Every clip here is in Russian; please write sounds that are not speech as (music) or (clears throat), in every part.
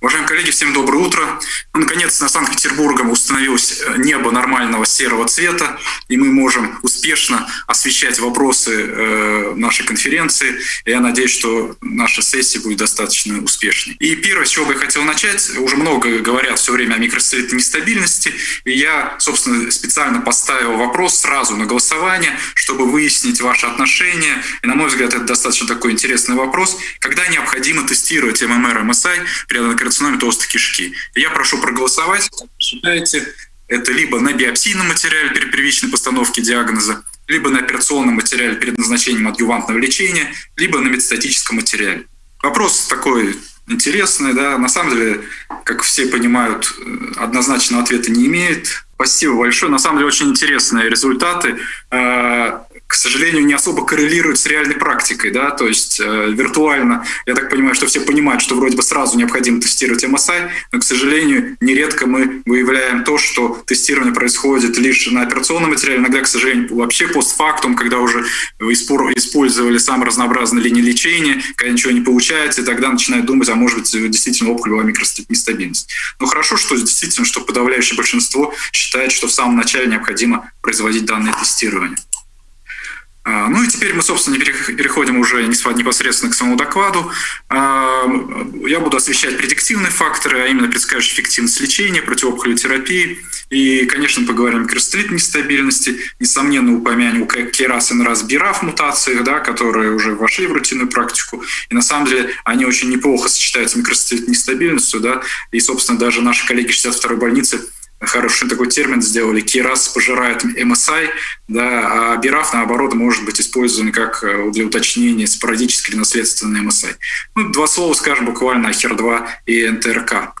Уважаемые коллеги, всем доброе утро. Ну, наконец, над Санкт-Петербургом установилось э, небо нормального серого цвета, и мы можем успешно освещать вопросы э, нашей конференции. Я надеюсь, что наша сессия будет достаточно успешной. И первое, с чего бы я хотел начать, уже много говорят все время о микросредней нестабильности, и я, собственно, специально поставил вопрос сразу на голосование, чтобы выяснить ваши отношения. И, на мой взгляд, это достаточно такой интересный вопрос. Когда необходимо тестировать ММР, МСИ при карциноме толстой кишки. Я прошу проголосовать. Считаете, это либо на биопсийном материале при первичной постановке диагноза, либо на операционном материале перед назначением адъювантного лечения, либо на метастатическом материале. Вопрос такой интересный, да, на самом деле, как все понимают, однозначного ответа не имеет. Спасибо большое. На самом деле очень интересные результаты. Сожалению, не особо коррелируют с реальной практикой, да, то есть э, виртуально, я так понимаю, что все понимают, что вроде бы сразу необходимо тестировать MSI, но, к сожалению, нередко мы выявляем то, что тестирование происходит лишь на операционном материале, иногда, к сожалению, вообще постфактум, когда уже использовали самые разнообразные линии лечения, когда ничего не получается, и тогда начинают думать, а может быть, действительно опухоль была микростабильность. Но хорошо, что действительно, что подавляющее большинство считает, что в самом начале необходимо производить данное тестирование. А, ну и теперь мы, собственно, переходим уже непосредственно к самому докладу. А, я буду освещать предиктивные факторы, а именно предсказывающие эффективность лечения, противоопухолевой терапии. И, конечно, поговорим о микростелитной нестабильности. Несомненно, упомянем КРАС и НРАС БИРАФ мутациях, да, которые уже вошли в рутинную практику. И на самом деле они очень неплохо сочетаются с микростелитной нестабильностью. Да, и, собственно, даже наши коллеги 62-й больницы хороший такой термин сделали. Кирас пожирает MSI, да, а Бираф, наоборот, может быть использован как э, для уточнения спорадически или наследственный MSI. Ну, два слова скажем буквально о HER2 и НТРК.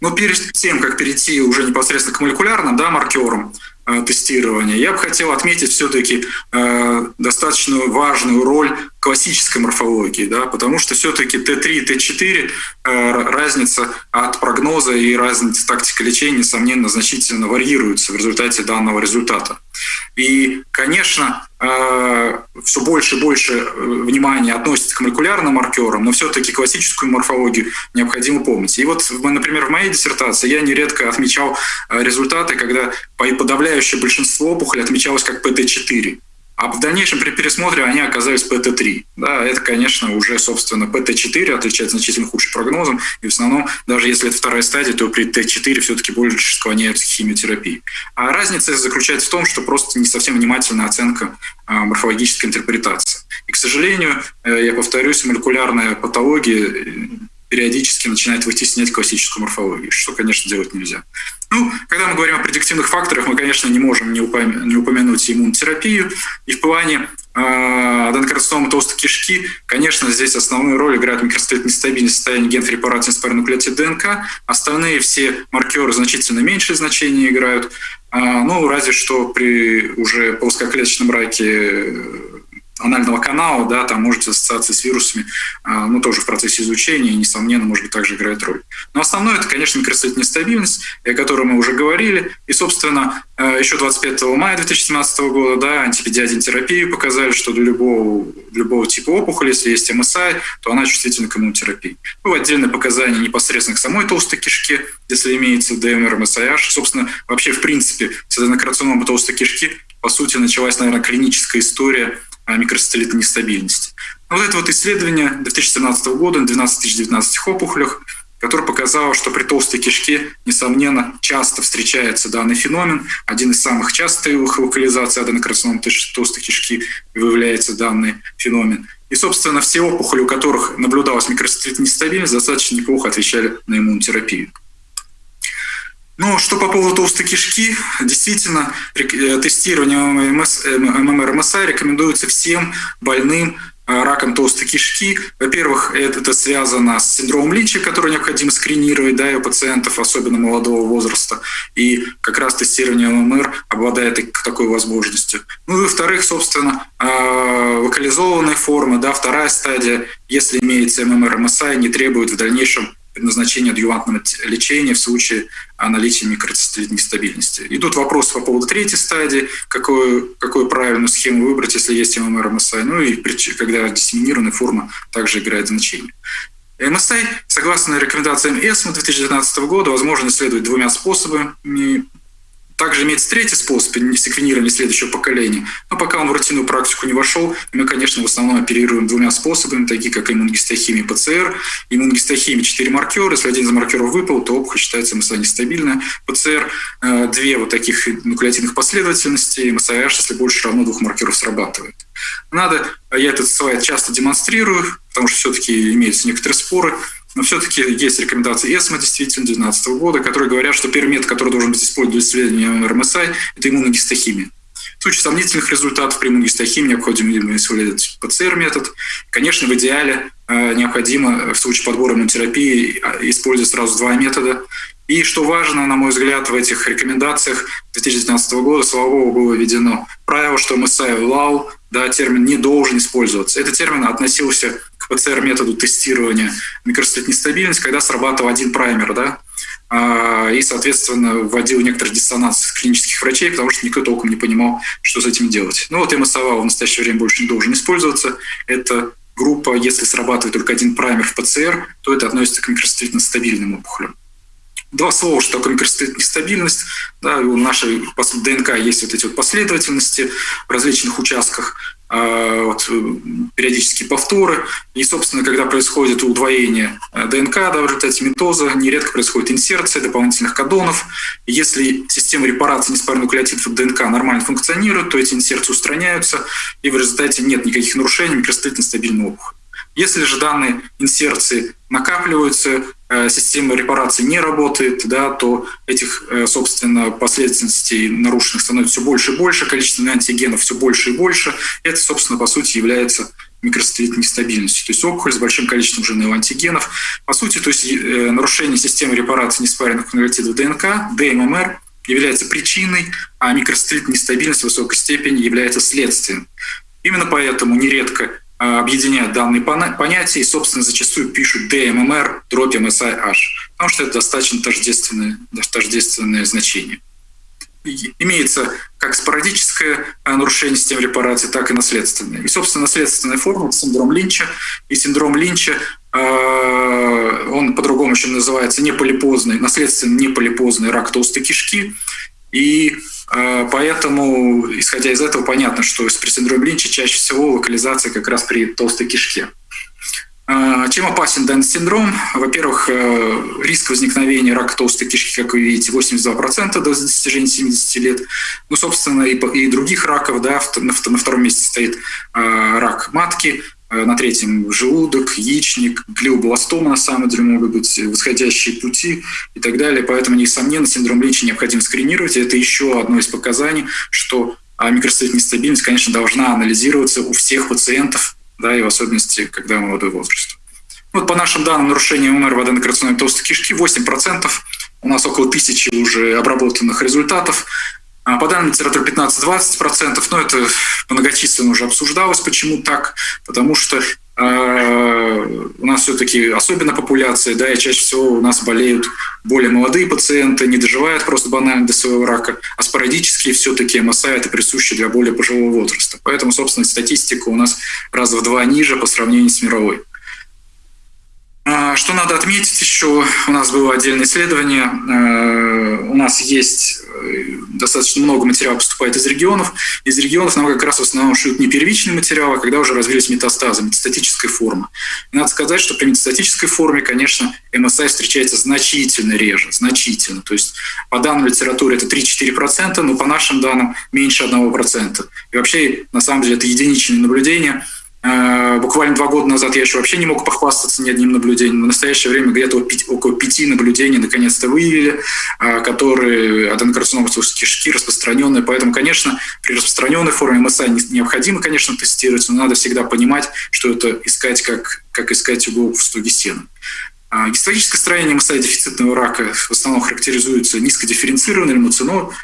Но перед тем, как перейти уже непосредственно к молекулярным да, маркерам, тестирования, я бы хотел отметить все-таки э, достаточно важную роль классической морфологии, да, потому что все-таки Т3 и Т4 э, разница от прогноза и разница тактика лечения, несомненно, значительно варьируется в результате данного результата. И, конечно, э, все больше и больше э, внимания относится к молекулярным маркерам, но все-таки классическую морфологию необходимо помнить. И вот, например, в моей диссертации я нередко отмечал э, результаты, когда подавляющее большинство опухолей отмечалось как ПТ-4. А в дальнейшем при пересмотре они оказались ПТ-3. Да, это, конечно, уже, собственно, ПТ-4 отличается значительно худшим прогнозом. И в основном, даже если это вторая стадия, то при Т4 все-таки больше склоняются к химиотерапии. А разница заключается в том, что просто не совсем внимательная оценка а, морфологической интерпретации. И, к сожалению, э, я повторюсь, молекулярная патология периодически начинает вытеснять классическую морфологию, что, конечно, делать нельзя. Ну, когда мы говорим о предиктивных факторах, мы, конечно, не можем не, упомя- не упомянуть иммунотерапию. И в плане э, аденокарциномы толстой кишки, конечно, здесь основную роль играет микростелитная нестабильность состояния ген препарата спорнуклеотид ДНК. Остальные все маркеры значительно меньшее значение играют. Э, ну, разве что при уже плоскоклеточном раке анального канала, да, там может ассоциация с вирусами, а, ну, тоже в процессе изучения, несомненно, может быть, также играет роль. Но основное – это, конечно, микроцветная нестабильность, о которой мы уже говорили. И, собственно, э, еще 25 мая 2017 года, да, антипедиадин терапию показали, что для любого, любого типа опухоли, если есть МСИ, то она чувствительна к иммунотерапии. Ну, отдельные показания непосредственно к самой толстой кишке, если имеется ДМР, МСИH. Собственно, вообще, в принципе, с аденокарциномой толстой кишки, по сути, началась, наверное, клиническая история микросателлитной нестабильности. Вот это вот исследование 2017 года на 12 019 опухолях, которое показало, что при толстой кишке, несомненно, часто встречается данный феномен. Один из самых частых локализаций аденокарцином толстой кишки выявляется данный феномен. И, собственно, все опухоли, у которых наблюдалась микросателлитная нестабильность, достаточно неплохо отвечали на иммунотерапию. Ну, что по поводу толстой кишки, действительно, э, тестирование ММР МСА рекомендуется всем больным э, раком толстой кишки. Во-первых, это, связано с синдромом Личи, который необходимо скринировать да, у пациентов, особенно молодого возраста. И как раз тестирование ММР обладает такой возможностью. Ну и во-вторых, собственно, э, локализованная форма, да, вторая стадия, если имеется ММР МСА, не требует в дальнейшем предназначения адъювантного лечения в случае наличия микроцистолитной нестабильности. Идут вопросы по поводу третьей стадии, какую, какую правильную схему выбрать, если есть ММР МСА, ну и когда диссеминированная форма также играет значение. МСА, согласно рекомендациям ЭСМА 2019 года, возможно исследовать двумя способами. Также имеется третий способ секвенирования следующего поколения. Но пока он в рутинную практику не вошел, мы, конечно, в основном оперируем двумя способами, такие как иммуногистохимия ПЦР. Иммуногистохимия – 4 маркера. Если один из маркеров выпал, то опухоль считается МСА нестабильная. ПЦР – две вот таких нуклеотидных последовательности. МСАH, если больше равно двух маркеров, срабатывает. Надо, я этот слайд часто демонстрирую, потому что все-таки имеются некоторые споры – но все-таки есть рекомендации ЭСМА, действительно, 2012 года, которые говорят, что первый метод, который должен быть использован для исследования РМСА, это иммуногистохимия. В случае сомнительных результатов при иммуногистохимии необходимо использовать ПЦР-метод. Конечно, в идеале э, необходимо в случае подбора иммунотерапии э, использовать сразу два метода. И что важно, на мой взгляд, в этих рекомендациях 2019 года, слава богу, было введено правило, что МСА ЛАУ, да, термин не должен использоваться. Этот термин относился ПЦР-методу тестирования микростлит нестабильность, когда срабатывал один праймер, да, а, и, соответственно, вводил некоторый диссонанс клинических врачей, потому что никто толком не понимал, что с этим делать. Ну вот МСАВА в настоящее время больше не должен использоваться. Это группа, если срабатывает только один праймер в ПЦР, то это относится к микростлитно стабильным опухолям. Два слова, что такое микростлит нестабильность. Да, у нашей ДНК есть вот эти вот последовательности в различных участках. А, вот, э, периодические повторы. И, собственно, когда происходит удвоение э, ДНК да, в результате митоза, нередко происходит инсерция дополнительных кодонов. И если система репарации неспарных нуклеотидов ДНК нормально функционирует, то эти инсерции устраняются, и в результате нет никаких нарушений микростроительно стабильного опухоли. Если же данные инсерции накапливаются, э, система репарации не работает, да, то этих, э, собственно, последовательностей нарушенных становится все больше и больше, количество антигенов все больше и больше. Это, собственно, по сути, является микросателлитной нестабильностью. То есть опухоль с большим количеством жирных антигенов. По сути, то есть э, нарушение системы репарации неспаренных конвертидов ДНК, ДММР, является причиной, а микросателлитная нестабильность в высокой степени является следствием. Именно поэтому нередко объединяют данные понятия и, собственно, зачастую пишут DMMR, дробь MSIH, потому что это достаточно тождественное, тождественное значение. Имеется как спорадическое э, нарушение системы репарации, так и наследственное. И, собственно, наследственная форма – синдром Линча. И синдром Линча, он по-другому еще называется неполипозный, наследственный неполипозный рак толстой кишки. И а, поэтому, исходя из этого, понятно, что при синдроме Линча чаще всего локализация как раз при толстой кишке. А, чем опасен данный синдром? Во-первых, э, риск возникновения рака толстой кишки, как вы видите, 82% до достижения 70 лет. Ну, собственно, и, других раков, да, на втором месте стоит а, рак матки, на третьем желудок, яичник, глиобластома на самом деле могут быть восходящие пути и так далее. Поэтому, несомненно, синдром Линча необходимо скринировать. Это еще одно из показаний, что а, микростатическая нестабильность, конечно, должна анализироваться у всех пациентов, да, и в особенности, когда молодой возраст. Вот по нашим данным, нарушение МР в аденокарциноме толстой кишки 8%. У нас около тысячи уже обработанных результатов. А по данным литературы 15-20%, но это многочисленно уже обсуждалось, почему так, потому что э, у нас все-таки особенно популяция, да, и чаще всего у нас болеют более молодые пациенты, не доживают просто банально до своего рака, а спорадически все-таки МСА это присуще для более пожилого возраста. Поэтому, собственно, статистика у нас раз в два ниже по сравнению с мировой. А, что надо отметить еще, у нас было отдельное исследование, э, у нас есть достаточно много материала поступает из регионов. Из регионов нам как раз в основном шьют не первичные материалы, а когда уже развились метастазы, метастатическая форма. И надо сказать, что при метастатической форме, конечно, МСА встречается значительно реже, значительно. То есть по данным литературы это 3-4%, но по нашим данным меньше 1%. И вообще, на самом деле, это единичные наблюдения – Э, буквально два года назад я еще вообще не мог похвастаться ни одним наблюдением. В настоящее время где-то около пяти наблюдений наконец-то выявили, э, которые аденокарцинома кишки распространенные. Поэтому, конечно, при распространенной форме МСА необходимо, конечно, тестировать, но надо всегда понимать, что это искать как, как искать иголку в стоге сена. А, гистологическое строение мастодефицитного рака в основном характеризуется низкодифференцированной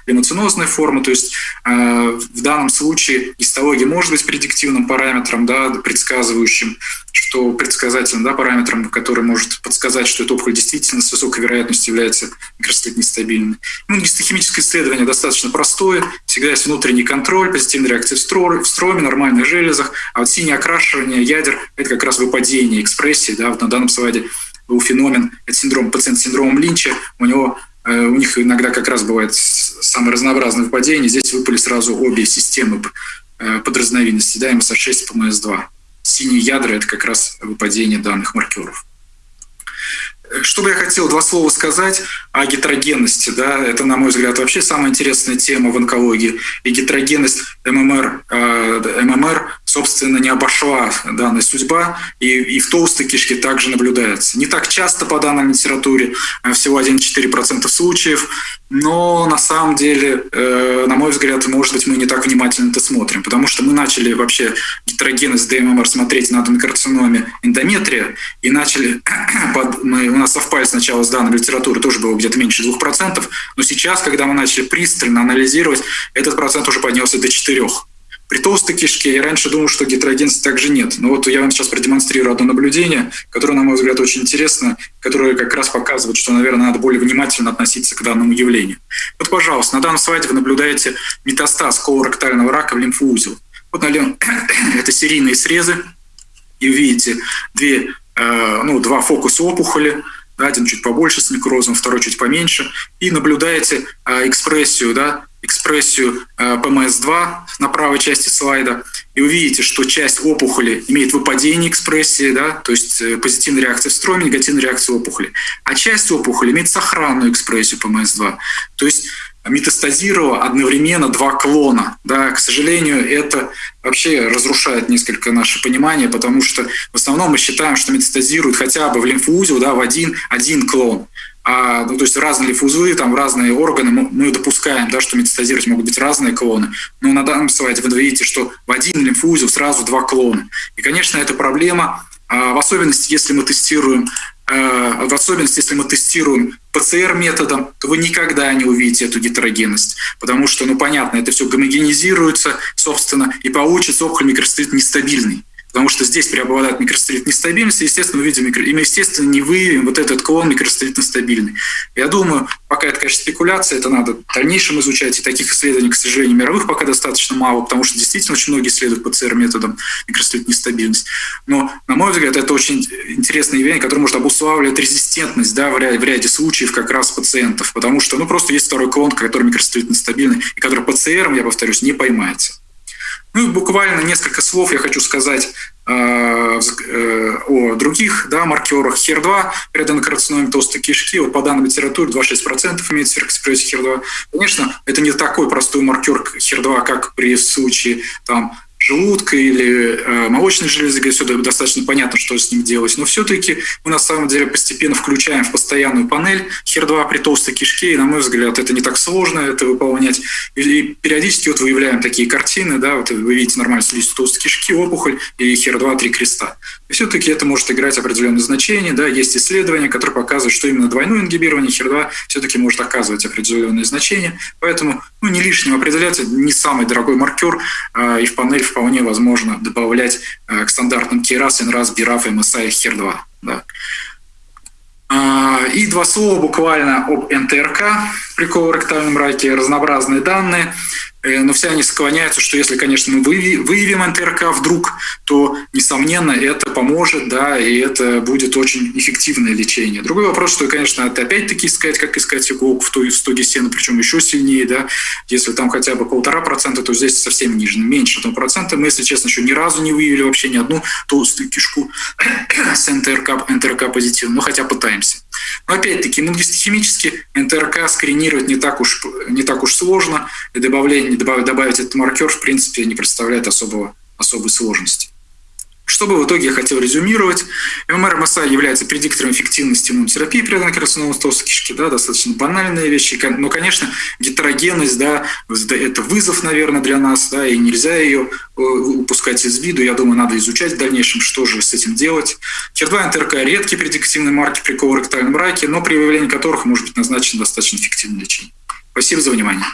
лимоцинозной формой, то есть а, в данном случае гистология может быть предиктивным параметром, да, предсказывающим, что предсказательным да, параметром, который может подсказать, что эта опухоль действительно с высокой вероятностью является микроцитит нестабильной. Ну, гистохимическое исследование достаточно простое, всегда есть внутренний контроль, позитивная реакция в, строме, в нормальных железах, а вот синее окрашивание ядер – это как раз выпадение экспрессии, да, вот на данном слайде был феномен, это синдром, пациент с синдромом Линча, у него э, у них иногда как раз бывает самые разнообразные выпадения. Здесь выпали сразу обе системы э, подразновидности, да, МСА-6 и ПМС-2. Синие ядра – это как раз выпадение данных маркеров. Что бы я хотел два слова сказать о гетерогенности. Да? Это, на мой взгляд, вообще самая интересная тема в онкологии. И гетерогенность ММР, э, ММР собственно, не обошла данная судьба, и, и в толстой кишке также наблюдается. Не так часто по данной литературе, а всего 1-4% случаев, но на самом деле, э, на мой взгляд, может быть, мы не так внимательно это смотрим, потому что мы начали вообще гетерогенность ДММР смотреть на аденокарциноме эндометрия, и начали, (clears throat) под, мы, у нас совпали сначала с данной литературой, тоже было где-то меньше 2%, но сейчас, когда мы начали пристально анализировать, этот процент уже поднялся до 4%. При толстой кишке я раньше думал, что гетерогенности также нет. Но вот я вам сейчас продемонстрирую одно наблюдение, которое, на мой взгляд, очень интересно, которое как раз показывает, что, наверное, надо более внимательно относиться к данному явлению. Вот, пожалуйста, на данном слайде вы наблюдаете метастаз колоректального рака в лимфоузел. Вот налево (coughs) это серийные срезы, и видите две, э, ну, два фокуса опухоли, один чуть побольше с некрозом, второй чуть поменьше, и наблюдаете э, экспрессию да, экспрессию э, ПМС-2 на правой части слайда, и увидите, что часть опухоли имеет выпадение экспрессии, да, то есть э, позитивная реакция в строме, негативная реакция опухоли, а часть опухоли имеет сохранную экспрессию ПМС-2. То есть метастазировало одновременно два клона. Да, к сожалению, это вообще разрушает несколько наше понимание, потому что в основном мы считаем, что метастазирует хотя бы в лимфоузел да, в один, один клон а, ну, то есть разные лимфоузлы, там разные органы, мы допускаем, да, что метастазировать могут быть разные клоны. Но на данном слайде вы видите, что в один лимфоузел сразу два клона. И, конечно, это проблема, а, в особенности, если мы тестируем а, в особенности, если мы тестируем ПЦР-методом, то вы никогда не увидите эту гетерогенность, потому что, ну, понятно, это все гомогенизируется, собственно, и получится опухоль микроцитит нестабильный потому что здесь преобладает микростелит нестабильности, естественно, мы видим, микро... и мы, естественно, не выявим вот этот клон микростелитно стабильный. Я думаю, пока это, конечно, спекуляция, это надо в дальнейшем изучать, и таких исследований, к сожалению, мировых пока достаточно мало, потому что действительно очень многие исследуют ПЦР-методом микростелит нестабильность. Но, на мой взгляд, это очень интересное явление, которое может обуславливать резистентность да, в, ряде, в ряде случаев как раз пациентов, потому что ну, просто есть второй клон, который микростелит нестабильный, и который ПЦРом, я повторюсь, не поймается. Ну и буквально несколько слов я хочу сказать э, э, о других да, маркерах. HER2 при аденокарциноме толстой кишки, вот по данным литературы 2,6% имеет сверхэкспрессия HER2. Конечно, это не такой простой маркер HER2, как при случае там, желудка или э, молочной железы, где все достаточно понятно, что с ним делать. Но все-таки мы на самом деле постепенно включаем в постоянную панель HER2 при толстой кишке, и, на мой взгляд, это не так сложно это выполнять. И, периодически вот выявляем такие картины, да, вот вы видите нормальную слизистую толстой кишки, опухоль и HER2 три креста. И все-таки это может играть определенное значение. Да, есть исследования, которые показывают, что именно двойное ингибирование HER2 все-таки может оказывать определенное значение. Поэтому ну, не лишним определять, не самый дорогой маркер, а, и в панель вполне возможно добавлять а, к стандартным KRAS, NRAS, BRAF, MSI и HER2. Да. А, и два слова буквально об НТРК при колоректальном раке, разнообразные данные. Э, но все они склоняются, что если, конечно, мы выявим НТРК вдруг, то, несомненно, это поможет, да, и это будет очень эффективное лечение. Другой вопрос, что, конечно, это опять-таки искать, как искать иголку в, той, в стоге сена, причем еще сильнее, да, если там хотя бы полтора процента, то здесь совсем ниже, меньше одного процента. Мы, если честно, еще ни разу не выявили вообще ни одну толстую кишку с НТРК, НТРК позитивным, но хотя пытаемся. Но опять-таки, иммуногистохимически НТРК скринировать не так уж, не так уж сложно, и добавление, добавить, этот маркер, в принципе, не представляет особого, особой сложности. Что Чтобы в итоге я хотел резюмировать, ММР МСА является предиктором эффективности иммунотерапии при аденокарциномы толстой кишки, да, достаточно банальные вещи, но, конечно, гетерогенность, да, это вызов, наверное, для нас, да, и нельзя ее э, упускать из виду, я думаю, надо изучать в дальнейшем, что же с этим делать. HER2 НТРК – редкие предиктивные марки при колоректальном раке, но при выявлении которых может быть назначено достаточно эффективное лечение. Спасибо за внимание.